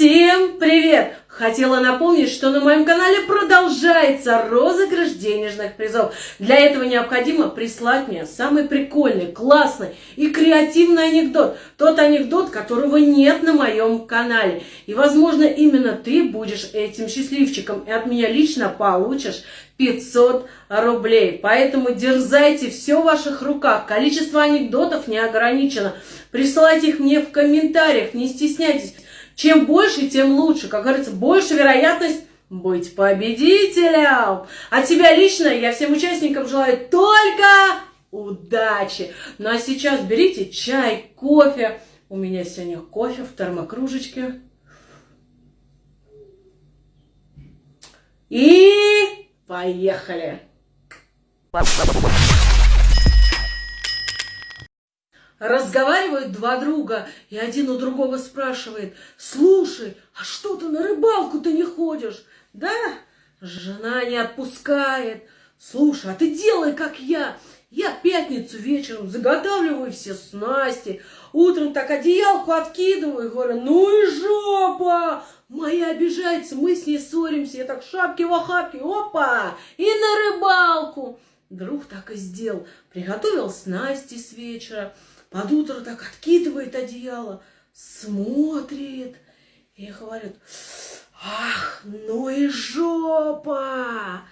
Всем привет! Хотела напомнить, что на моем канале продолжается розыгрыш денежных призов. Для этого необходимо прислать мне самый прикольный, классный и креативный анекдот. Тот анекдот, которого нет на моем канале. И, возможно, именно ты будешь этим счастливчиком и от меня лично получишь 500 рублей. Поэтому дерзайте, все в ваших руках. Количество анекдотов не ограничено. Присылайте их мне в комментариях, не стесняйтесь. Чем больше, тем лучше. Как говорится, больше вероятность быть победителем. От себя лично я всем участникам желаю только удачи. Ну а сейчас берите чай, кофе. У меня сегодня кофе в термокружечке. И поехали! Разговаривают два друга, и один у другого спрашивает, «Слушай, а что ты на рыбалку-то не ходишь?» «Да, жена не отпускает. Слушай, а ты делай, как я. Я пятницу вечером заготавливаю все снасти, утром так одеялку откидываю, говорю, ну и жопа!» Моя обижается, мы с ней ссоримся, я так шапки в охапке, опа, и на рыбалку. Друг так и сделал, приготовил снасти с вечера, под утро так откидывает одеяло, смотрит и говорит, ах, ну и жопа,